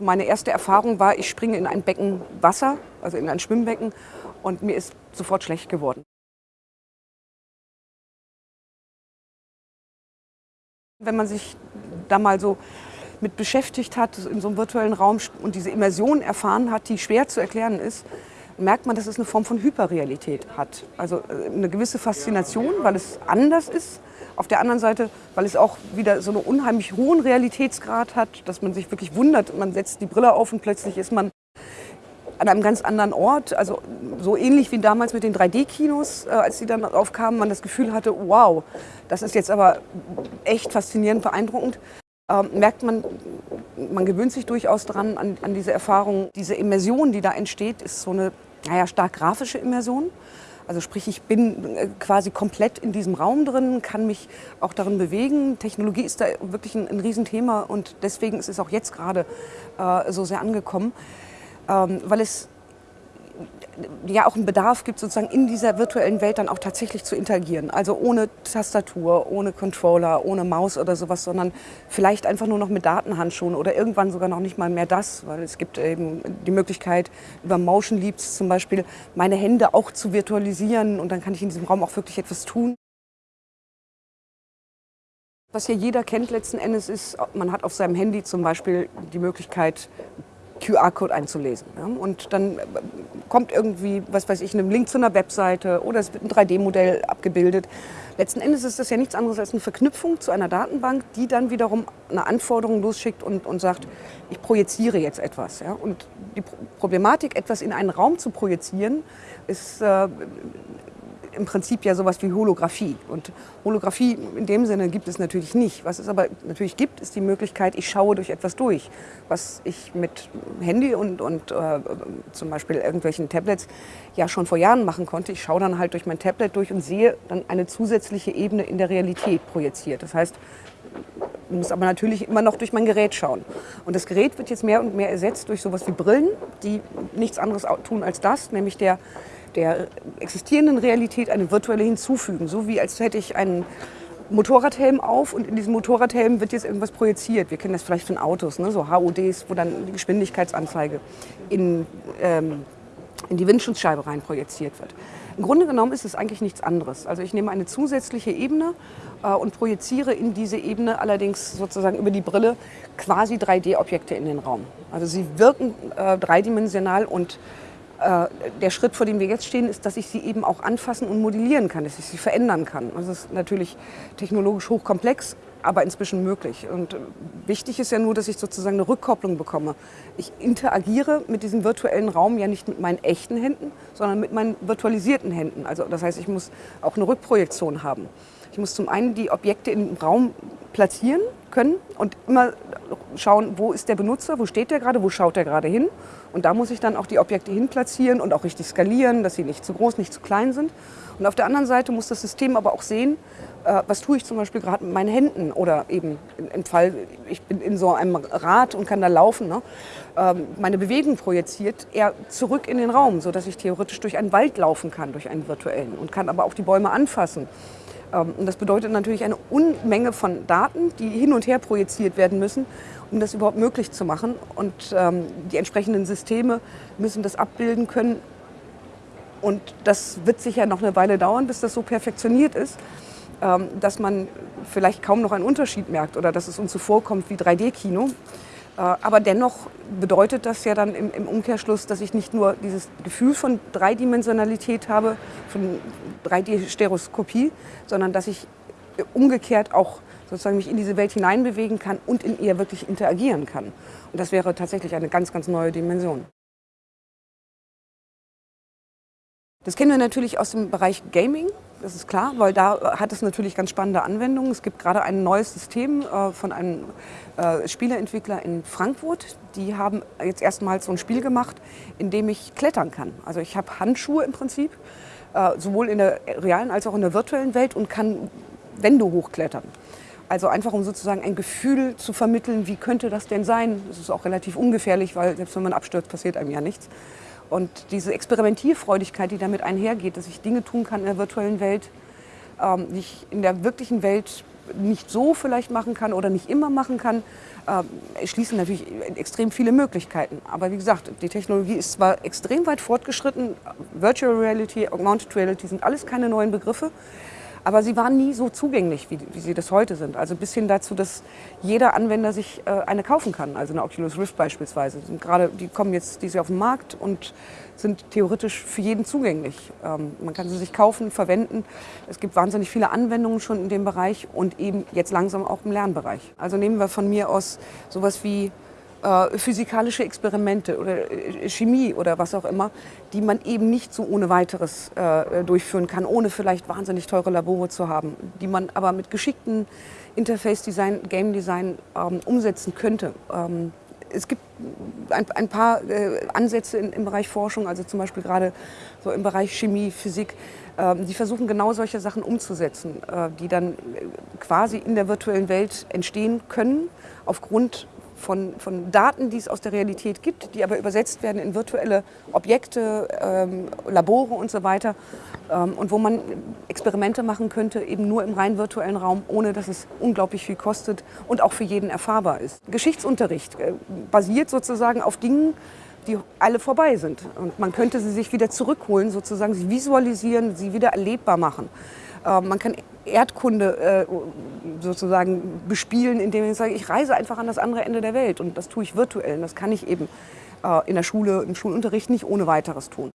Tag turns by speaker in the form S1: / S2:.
S1: Meine erste Erfahrung war, ich springe in ein Becken Wasser, also in ein Schwimmbecken, und mir ist sofort schlecht geworden. Wenn man sich da mal so mit beschäftigt hat, in so einem virtuellen Raum und diese Immersion erfahren hat, die schwer zu erklären ist, merkt man, dass es eine Form von Hyperrealität hat. Also äh, eine gewisse Faszination, weil es anders ist. Auf der anderen Seite, weil es auch wieder so einen unheimlich hohen Realitätsgrad hat, dass man sich wirklich wundert. Man setzt die Brille auf und plötzlich ist man an einem ganz anderen Ort. Also so ähnlich wie damals mit den 3D-Kinos, äh, als die dann aufkamen, man das Gefühl hatte, wow, das ist jetzt aber echt faszinierend, beeindruckend. Ähm, merkt man, man gewöhnt sich durchaus dran an, an diese Erfahrung. Diese Immersion, die da entsteht, ist so eine naja, stark grafische Immersion. Also sprich, ich bin äh, quasi komplett in diesem Raum drin, kann mich auch darin bewegen. Technologie ist da wirklich ein, ein Riesenthema und deswegen ist es auch jetzt gerade äh, so sehr angekommen, ähm, weil es ja auch einen Bedarf gibt, sozusagen in dieser virtuellen Welt dann auch tatsächlich zu interagieren. Also ohne Tastatur, ohne Controller, ohne Maus oder sowas, sondern vielleicht einfach nur noch mit Datenhandschuhen oder irgendwann sogar noch nicht mal mehr das, weil es gibt eben die Möglichkeit, über Motion Leaps zum Beispiel meine Hände auch zu virtualisieren und dann kann ich in diesem Raum auch wirklich etwas tun. Was hier jeder kennt letzten Endes ist, man hat auf seinem Handy zum Beispiel die Möglichkeit, QR-Code einzulesen. Ja? Und dann äh, kommt irgendwie, was weiß ich, ein Link zu einer Webseite oder es wird ein 3D-Modell abgebildet. Letzten Endes ist das ja nichts anderes als eine Verknüpfung zu einer Datenbank, die dann wiederum eine Anforderung losschickt und, und sagt, ich projiziere jetzt etwas. Ja? Und die Problematik, etwas in einen Raum zu projizieren, ist äh, im Prinzip ja sowas wie Holographie. Und Holographie in dem Sinne gibt es natürlich nicht. Was es aber natürlich gibt, ist die Möglichkeit, ich schaue durch etwas durch. Was ich mit Handy und, und äh, zum Beispiel irgendwelchen Tablets ja schon vor Jahren machen konnte. Ich schaue dann halt durch mein Tablet durch und sehe dann eine zusätzliche Ebene in der Realität projiziert. Das heißt, ich muss aber natürlich immer noch durch mein Gerät schauen. Und das Gerät wird jetzt mehr und mehr ersetzt durch sowas wie Brillen, die nichts anderes tun als das, nämlich der der existierenden Realität eine virtuelle hinzufügen. So wie als hätte ich einen Motorradhelm auf und in diesem Motorradhelm wird jetzt irgendwas projiziert. Wir kennen das vielleicht von Autos, ne? so HUDs, wo dann die Geschwindigkeitsanzeige in, ähm, in die Windschutzscheibe rein projiziert wird. Im Grunde genommen ist es eigentlich nichts anderes. Also ich nehme eine zusätzliche Ebene äh, und projiziere in diese Ebene allerdings sozusagen über die Brille quasi 3D-Objekte in den Raum. Also sie wirken äh, dreidimensional und der Schritt, vor dem wir jetzt stehen, ist, dass ich sie eben auch anfassen und modellieren kann, dass ich sie verändern kann. Das ist natürlich technologisch hochkomplex, aber inzwischen möglich. Und äh, wichtig ist ja nur, dass ich sozusagen eine Rückkopplung bekomme. Ich interagiere mit diesem virtuellen Raum ja nicht mit meinen echten Händen, sondern mit meinen virtualisierten Händen. Also das heißt, ich muss auch eine Rückprojektion haben. Ich muss zum einen die Objekte im Raum platzieren können und immer schauen, wo ist der Benutzer, wo steht der gerade, wo schaut der gerade hin. Und da muss ich dann auch die Objekte hin platzieren und auch richtig skalieren, dass sie nicht zu groß, nicht zu klein sind. Und auf der anderen Seite muss das System aber auch sehen, äh, was tue ich zum Beispiel gerade mit meinen Händen oder eben im Fall, ich bin in so einem Rad und kann da laufen, ne? Ähm, meine Bewegung projiziert eher zurück in den Raum, sodass ich theoretisch durch einen Wald laufen kann, durch einen virtuellen und kann aber auch die Bäume anfassen. Ähm, und das bedeutet natürlich eine Unmenge von Daten, die hin und her projiziert werden müssen, um das überhaupt möglich zu machen. Und ähm, die entsprechenden Systeme müssen das abbilden können. Und das wird sicher noch eine Weile dauern, bis das so perfektioniert ist, ähm, dass man vielleicht kaum noch einen Unterschied merkt oder dass es uns so vorkommt wie 3D-Kino. Äh, aber dennoch bedeutet das ja dann im, Umkehrschluss, dass ich nicht nur dieses Gefühl von Dreidimensionalität habe, von 3D-Stereoskopie, sondern dass ich umgekehrt auch sozusagen mich in diese Welt hineinbewegen kann und in ihr wirklich interagieren kann. Und das wäre tatsächlich eine ganz, ganz neue Dimension. Das kennen wir natürlich aus dem Bereich Gaming, das ist klar, weil da hat es natürlich ganz spannende Anwendungen. Es gibt gerade ein neues System äh, von einem äh, Spieleentwickler in Frankfurt. Die haben jetzt erstmals so ein Spiel gemacht, in dem ich klettern kann. Also ich habe Handschuhe im Prinzip, äh, sowohl in der realen als auch in der virtuellen Welt und kann Wände hochklettern. Also einfach um sozusagen ein Gefühl zu vermitteln, wie könnte das denn sein. Das ist auch relativ ungefährlich, weil selbst wenn man abstürzt, passiert einem ja nichts. Und diese Experimentierfreudigkeit, die damit einhergeht, dass ich Dinge tun kann in der virtuellen Welt, ähm, die ich in der wirklichen Welt nicht so vielleicht machen kann oder nicht immer machen kann, äh, schließen natürlich extrem viele Möglichkeiten. Aber wie gesagt, die Technologie ist zwar extrem weit fortgeschritten, Virtual Reality, Augmented Reality sind alles keine neuen Begriffe, aber sie waren nie so zugänglich, wie, wie, sie das heute sind. Also bis hin dazu, dass jeder Anwender sich äh, eine kaufen kann, also eine Oculus Rift beispielsweise. Sind gerade, die kommen jetzt diese auf den Markt und sind theoretisch für jeden zugänglich. Ähm, man kann sie sich kaufen, verwenden. Es gibt wahnsinnig viele Anwendungen schon in dem Bereich und eben jetzt langsam auch im Lernbereich. Also nehmen wir von mir aus sowas wie äh, physikalische Experimente oder äh, Chemie oder was auch immer, die man eben nicht so ohne weiteres äh, durchführen kann, ohne vielleicht wahnsinnig teure Labore zu haben, die man aber mit geschickten Interface-Design, Game-Design ähm, umsetzen könnte. Ähm, es gibt ein, ein paar Ansätze in, im Bereich Forschung, also zum Beispiel gerade so im Bereich Chemie, Physik, ähm, die versuchen genau solche Sachen umzusetzen, die dann quasi in der virtuellen Welt entstehen können, aufgrund von, von Daten, die es aus der Realität gibt, die aber übersetzt werden in virtuelle Objekte, ähm, Labore und so weiter. Ähm, und wo man Experimente machen könnte, eben nur im rein virtuellen Raum, ohne dass es unglaublich viel kostet und auch für jeden erfahrbar ist. Geschichtsunterricht äh, basiert sozusagen auf Dingen, die alle vorbei sind. Und man könnte sie sich wieder zurückholen, sozusagen sie visualisieren, sie wieder erlebbar machen. Äh, man kann Erdkunde äh, sozusagen bespielen, indem ich sage, ich reise einfach an das andere Ende der Welt und das tue ich virtuell. Und das kann ich eben äh, in der Schule, im Schulunterricht nicht ohne weiteres tun.